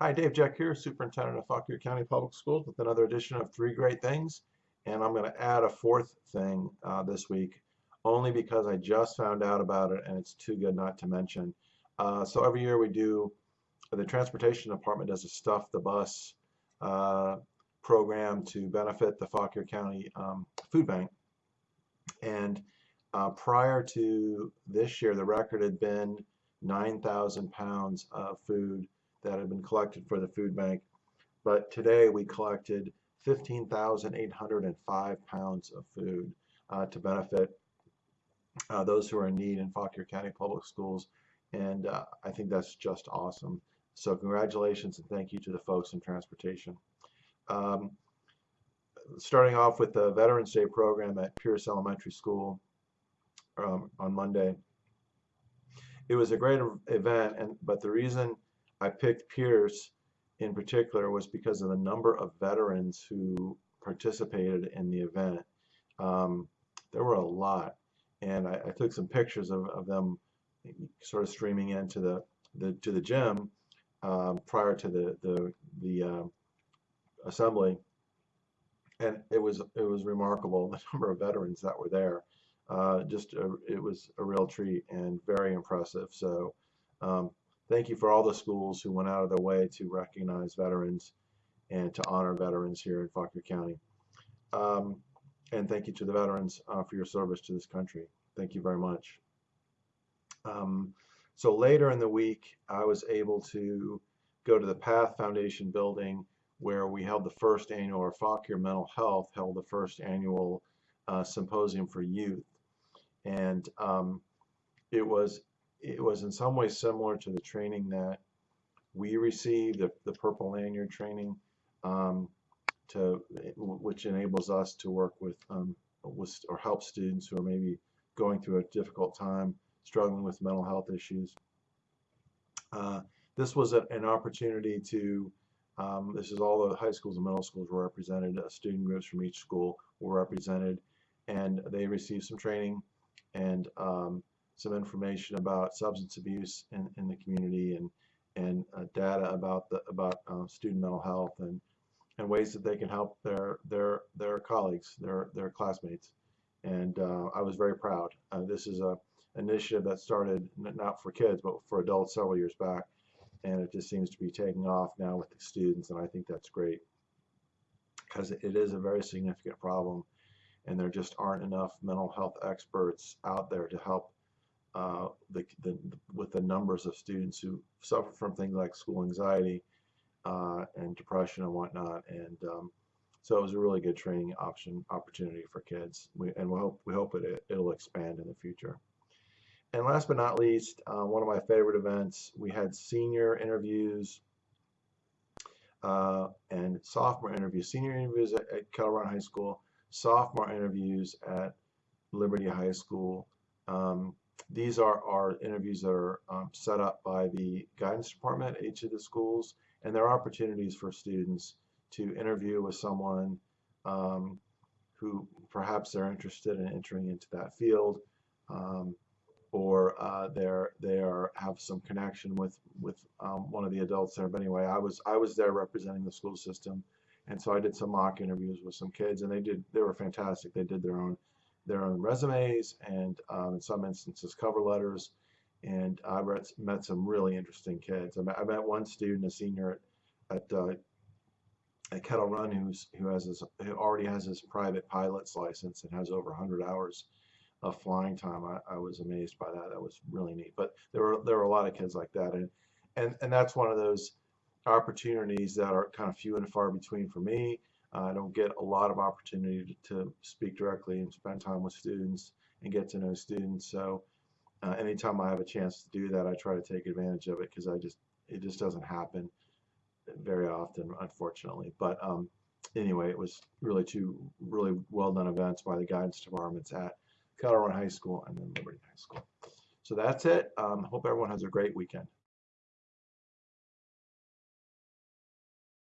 Hi, Dave Jeck here, Superintendent of Fauquier County Public Schools with another edition of Three Great Things. And I'm going to add a fourth thing uh, this week, only because I just found out about it and it's too good not to mention. Uh, so every year we do, the Transportation Department does a Stuff the Bus uh, program to benefit the Fauquier County um, Food Bank. And uh, prior to this year, the record had been 9,000 pounds of food that had been collected for the food bank. But today we collected 15,805 pounds of food uh, to benefit uh, those who are in need in Fauquier County Public Schools. And uh, I think that's just awesome. So congratulations and thank you to the folks in transportation. Um, starting off with the Veterans Day program at Pierce Elementary School um, on Monday. It was a great event, and but the reason I picked Pierce in particular was because of the number of veterans who participated in the event. Um, there were a lot, and I, I took some pictures of, of them sort of streaming into the, the to the gym um, prior to the the the uh, assembly, and it was it was remarkable the number of veterans that were there. Uh, just a, it was a real treat and very impressive. So um, thank you for all the schools who went out of their way to recognize veterans and to honor veterans here in Fauquier County. Um, and thank you to the veterans uh, for your service to this country. Thank you very much. Um, so later in the week, I was able to go to the Path Foundation building where we held the first annual, or Fauquier Mental Health held the first annual uh, symposium for youth and um, it was it was in some ways similar to the training that we received, the, the Purple Lanyard training, um, to which enables us to work with, um, with or help students who are maybe going through a difficult time, struggling with mental health issues. Uh, this was a, an opportunity to um, this is all the high schools and middle schools were represented. Uh, student groups from each school were represented, and they received some training and um, some information about substance abuse in, in the community and and uh, data about the about uh, student mental health and and ways that they can help their their their colleagues, their their classmates. And uh, I was very proud. Uh, this is a initiative that started not for kids but for adults several years back, and it just seems to be taking off now with the students, and I think that's great because it is a very significant problem and there just aren't enough mental health experts out there to help uh, the, the, with the numbers of students who suffer from things like school anxiety uh, and depression and whatnot. And um, so it was a really good training option opportunity for kids. We, and we hope we hope it it'll expand in the future. And last but not least, uh, one of my favorite events, we had senior interviews uh, and sophomore interviews. Senior interviews at, at High School sophomore interviews at Liberty High School. Um, these are, are interviews that are um, set up by the guidance department at each of the schools, and there are opportunities for students to interview with someone um, who perhaps they're interested in entering into that field, um, or uh, they're they are have some connection with with um, one of the adults there. But anyway, I was I was there representing the school system and so I did some mock interviews with some kids, and they did they were fantastic. They did their own their own resumes and um, in some instances cover letters. And I met some really interesting kids. I met, I met one student, a senior at at, uh, at Kettle Run, who's who has his who already has his private pilot's license and has over 100 hours of flying time. I, I was amazed by that. That was really neat. But there were there were a lot of kids like that, and and and that's one of those opportunities that are kind of few and far between for me. I don't get a lot of opportunity to, to, speak directly and spend time with students and get to know students. So uh, anytime I have a chance to do that, I try to take advantage of it because I just it just doesn't happen very often, unfortunately. But um, anyway, it was really two really well done events by the guidance departments at Run High School and then Liberty High School. So that's it. Um, hope everyone has a great weekend.